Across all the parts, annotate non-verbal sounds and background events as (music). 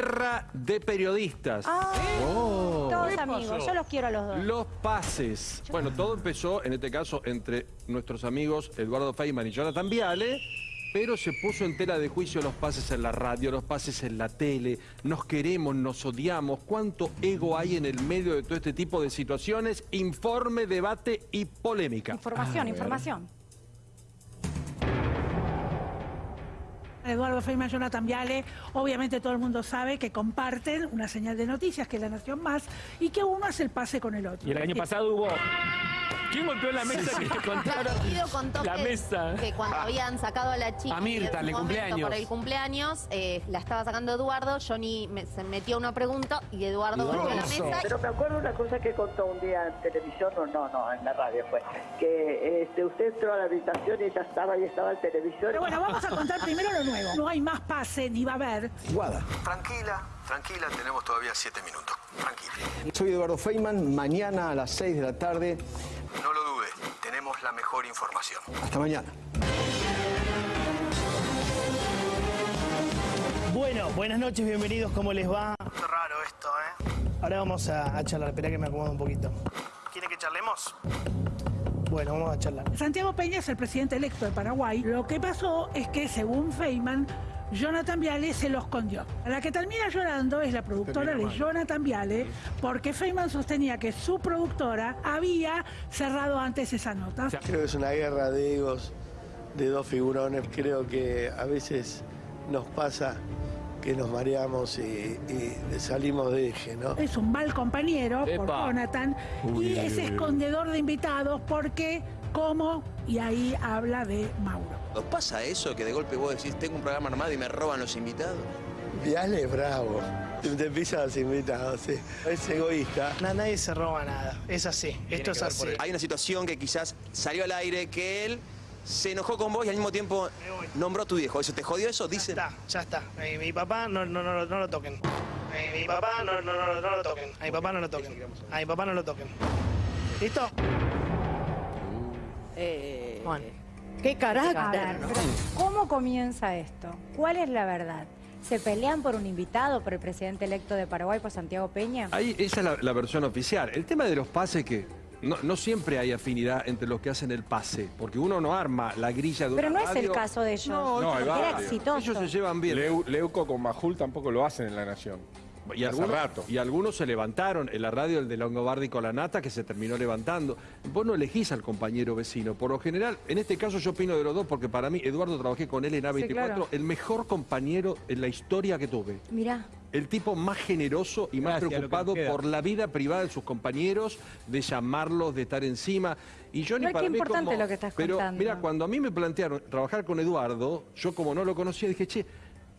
guerra de periodistas. Ah, todos ¿Qué amigos, yo los quiero a los dos. Los pases. Bueno, todo empezó, en este caso, entre nuestros amigos Eduardo Feynman y Jonathan Viale, pero se puso en tela de juicio los pases en la radio, los pases en la tele, nos queremos, nos odiamos, cuánto ego hay en el medio de todo este tipo de situaciones, informe, debate y polémica. Información, información. Eduardo Feynman, Jonathan Viale, obviamente todo el mundo sabe que comparten una señal de noticias que es La Nación Más y que uno hace el pase con el otro. Y el año pasado hubo... ¿Quién golpeó la mesa que contaron? Guido contó La que, mesa. que cuando habían sacado a la chica A Mirta, en en momento cumpleaños. por el cumpleaños, eh, la estaba sacando Eduardo, Johnny me- se metió una pregunta y Eduardo golpeó la mesa. Pero me acuerdo una cosa que contó un día en televisión, no, no, no, en la radio fue, que este, usted entró a la habitación y ella estaba y estaba el televisor. Pero bueno, vamos a contar primero lo nuevo. No hay más pase ni va a haber. Tranquila, tranquila, tenemos todavía siete minutos. Tranquila. Soy Eduardo Feynman, mañana a las 6 de la tarde. No lo dude, tenemos la mejor información. Hasta mañana. Bueno, buenas noches, bienvenidos, ¿cómo les va? Raro esto, ¿eh? Ahora vamos a, a charlar, espera que me acomodo un poquito. ¿Quiere que charlemos? Bueno, vamos a charlar. Santiago Peña es el presidente electo de Paraguay. Lo que pasó es que, según Feynman, Jonathan Viale se lo escondió. La que termina llorando es la productora de Jonathan Viale, porque Feynman sostenía que su productora había cerrado antes esa nota. Creo que es una guerra de egos de dos figurones. Creo que a veces nos pasa que nos mareamos y, y salimos de eje, ¿no? Es un mal compañero por. Jonathan y es escondedor de invitados porque, como, y ahí habla de Mauro. ¿Nos pasa eso que de golpe vos decís, tengo un programa armado y me roban los invitados? Viale es bravo. Te pisan los invitados, sí. Es egoísta. Na- nadie se roba nada, es así, esto es así. Hay una situación que quizás salió al aire que él se enojó con vos y al mismo tiempo nombró a tu viejo. ¿Eso te jodió eso? Ya Dicen. está, ya está. Mi, mi papá no, no, no, no lo toquen. Mi, mi papá no, no, no, no lo toquen. A mi papá no lo toquen. A mi papá no lo toquen. ¿Listo? Bueno. ¡Qué carácter! ¿cómo comienza esto? ¿Cuál es la verdad? ¿Se pelean por un invitado, por el presidente electo de Paraguay, por Santiago Peña? Ahí, esa es la, la versión oficial. El tema de los pases que no, no siempre hay afinidad entre los que hacen el pase, porque uno no arma la grilla de Pero una no es el caso de ellos. No, No, Era exitoso. ellos se llevan bien. Leu- Leuco con Majul tampoco lo hacen en La Nación. Y Hace algunos, rato. y algunos se levantaron. En la radio, el de Longobardi con la nata, que se terminó levantando. Vos no elegís al compañero vecino. Por lo general, en este caso yo opino de los dos, porque para mí, Eduardo, trabajé con él en A24, claro. el mejor compañero en la historia que tuve. Mirá. El tipo más generoso y más Gracias, preocupado por la vida privada de sus compañeros, de llamarlos, de estar encima. Y yo ni para qué mí importante como- lo que estás Pero contando. mira, cuando a mí me plantearon trabajar con Eduardo, yo como no lo conocía, dije, che,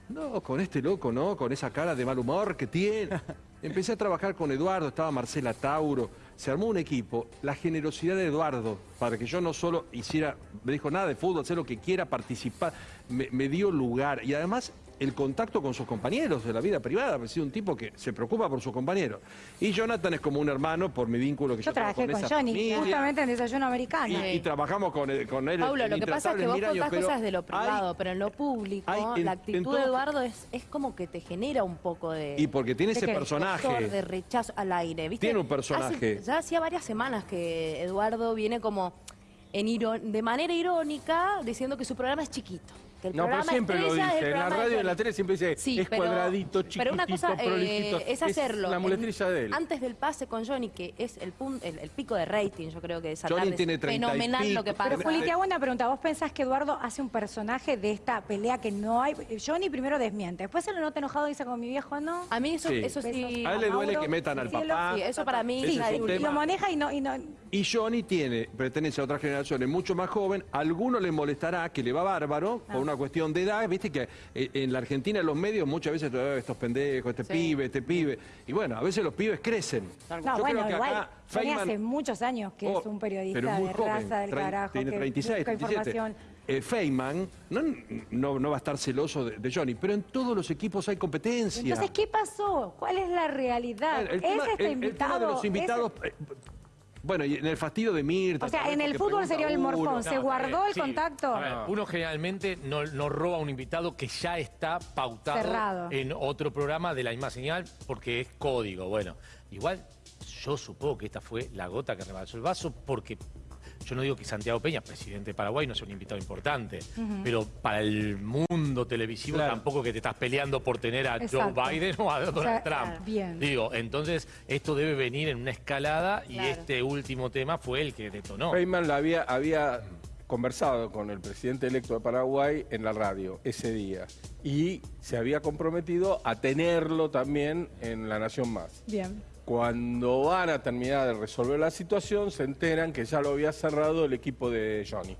no, con este loco, ¿no? Con esa cara de mal humor que tiene. (laughs) Empecé a trabajar con Eduardo, estaba Marcela Tauro, se armó un equipo. La generosidad de Eduardo, para que yo no solo hiciera, me dijo nada de fútbol, hacer lo que quiera, participar, me, me dio lugar. Y además el contacto con sus compañeros de la vida privada, ha sido un tipo que se preocupa por sus compañeros. Y Jonathan es como un hermano por mi vínculo que yo, Yo trabajé con esa Johnny, familia. justamente en Desayuno Americano. Y, y trabajamos con él, con él Paulo, lo que pasa es que vos contás cosas de lo hay- privado, pero en lo público, hay en- la actitud todo- de Eduardo es, es como que te genera un poco de... Y porque tiene de ese personaje. de rechazo al aire, ¿viste? Tiene un personaje. Hace- ya hacía varias semanas que Eduardo viene como en de manera irónica diciendo que su programa es chiquito. Que el No, pero programa siempre lo estrella es el dice. En la radio y en la tele siempre dice, Sí, es pero- cuadradito, chiquitito, Pero una cosa eh, es hacerlo. la muletrilla de él. Antes del pase con Johnny, que es el, pun- el, el pico de rating, yo creo que de esa Johnny tarde. tiene es 30 y fenomenal lo que pasa. Pero Juli, te hago una pregunta. ¿Vos pensás que Eduardo hace un personaje de esta pelea que no hay? Johnny primero desmiente. Después se lo nota enojado y dice con mi viejo, ¿no? A mí eso Sí. eso sí. A él le duele Mauro, que metan al cielo, papá. Sí, eso para mí Ese Sí, es un y lo maneja y no, y no... Y Johnny tiene, pertenece a otras generaciones mucho más joven. A alguno le molestará que le va bárbaro Ah. por una cuestión de edad. Viste que eh, en la Argentina en los medios muchas veces todavía estos pendejos, este Sí. pibe, este pibe. Y bueno, a veces los pibes crecen. No, Yo bueno, creo que igual, acá Feynman- hace muchos años que Oh, es un periodista pero es muy de joven, raza del carajo, Tiene que 36, busca 37. información. Eh, Feynman no, no, no va a estar celoso de, de Johnny, pero en todos los equipos hay competencia. Entonces, ¿qué pasó? ¿Cuál es la realidad? El ¿Es tema, este el- el invitado? tema de los ¿Es- invitados. eh, Bueno, y en el fastidio de Mirta. O sea, en el fútbol sería el uno. morfón. ¿Se No, guardó el sí. contacto? A ver, uno generalmente no, no roba a un invitado que ya está pautado Cerrado. en otro programa de la misma señal porque es código. Bueno, igual yo supongo que esta fue la gota que rebalsó el vaso porque yo no digo que Santiago Peña, presidente de Paraguay, no sea un invitado importante, pero para el mundo televisivo Claro. tampoco que te estás peleando por tener a Exacto. Joe Biden o a Donald O sea, Trump. claro, bien. Digo, entonces esto debe venir en una escalada y Claro. este último tema fue el que detonó. Feynman la había, había conversado con el presidente electo de Paraguay en la radio ese día y se había comprometido a tenerlo también en La Nación Más. Bien. Cuando van a terminar de resolver la situación, se enteran que ya lo había cerrado el equipo de Johnny.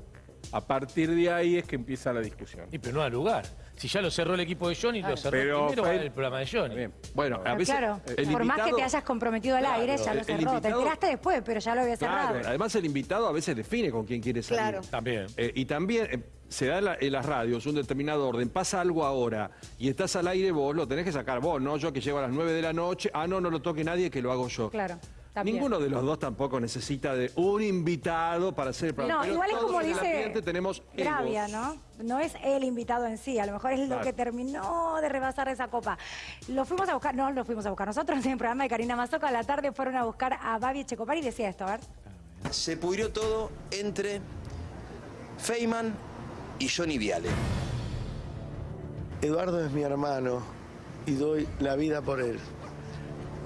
A partir de ahí es que empieza la discusión. Y pero no da lugar. Si ya lo cerró el equipo de Johnny, lo cerró Pero primero fue- el programa de Johnny. Bueno, a veces. claro, el por más que te hayas comprometido al aire, ya el- lo cerró. Te enteraste después, pero ya lo había cerrado. Claro, además el invitado a veces define con quién quiere salir. Claro. También. Eh, y también eh, se da en, la- en las radios un determinado orden. Pasa algo ahora y estás al aire vos, lo tenés que sacar vos, no yo que llego a las 9 de la noche. Ah, no, no lo toque nadie, que lo hago yo. Claro. También. Ninguno de los dos tampoco necesita de un invitado para hacer el programa. No, Pero igual es como dice ambiente tenemos Gravia. ¿no? No es el invitado en sí, a lo mejor es lo que terminó de rebasar esa copa. Lo fuimos a buscar, no lo fuimos a buscar. Nosotros (laughs) en el programa de Karina Mazoca a la tarde fueron a buscar a Babi Checopar y decía esto, a ver. Se pudrió todo entre Feynman y Johnny Viale. Eduardo es mi hermano y doy la vida por él.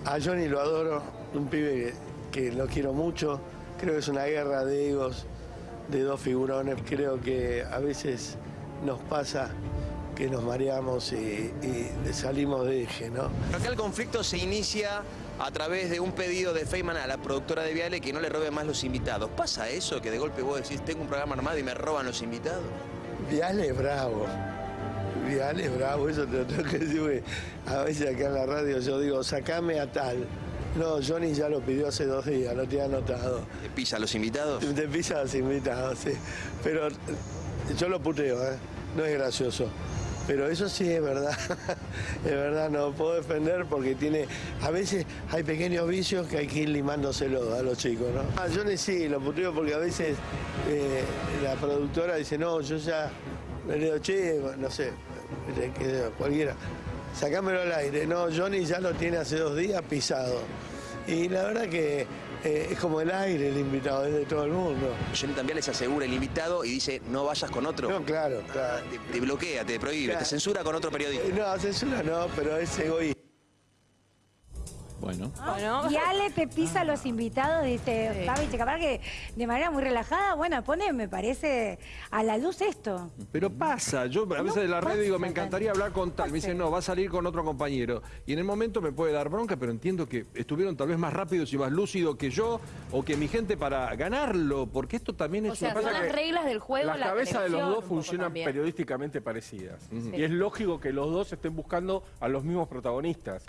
A Johnny lo adoro, un pibe que, que lo quiero mucho. Creo que es una guerra de egos de dos figurones. Creo que a veces nos pasa que nos mareamos y, y salimos de eje, ¿no? Acá el conflicto se inicia a través de un pedido de Feynman a la productora de Viale que no le robe más los invitados. ¿Pasa eso que de golpe vos decís, tengo un programa armado y me roban los invitados? Viale es bravo. Viale es bravo, eso te lo tengo que decir. A veces acá en la radio yo digo, sacame a tal. No, Johnny ya lo pidió hace dos días, lo tiene anotado. ¿Te pisa a los invitados? Te pisa a los invitados, sí. Pero eh, yo lo puteo, ¿eh? No es gracioso. Pero eso sí es verdad. (laughs) es verdad, no puedo defender porque tiene. A veces hay pequeños vicios que hay que ir limándoselo a los chicos, ¿no? Ah, Johnny sí, lo puteo porque a veces eh, la productora dice, no, yo ya. Le digo, che, no sé, yo, cualquiera. Sacámelo al aire. No, Johnny ya lo tiene hace dos días pisado. Y la verdad que eh, es como el aire el invitado, es de todo el mundo. Johnny también les asegura el invitado y dice, no vayas con otro. No, claro, claro. Ah, te, te bloquea, te prohíbe, Claro. te censura con otro periodista. No, censura no, pero es egoísta. Bueno. Bueno. Y Ale te pisa a los invitados, dice Sí. Babi Checopar, que de manera muy relajada, bueno, pone, me parece, a la luz esto. Pero pasa, yo a veces de la red digo, me encantaría hablar con tal. Me dicen, no, va a salir con otro compañero. Y en el momento me puede dar bronca, pero entiendo que estuvieron tal vez más rápidos y más lúcidos que yo o que mi gente para ganarlo, porque esto también es O sea, una son las reglas del juego, Las la cabezas de los dos funcionan periodísticamente parecidas. Y es lógico que los dos estén buscando a los mismos protagonistas.